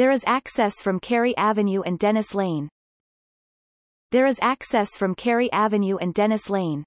There is access from Carey Avenue and Dennis Lane. There is access from Carey Avenue and Dennis Lane.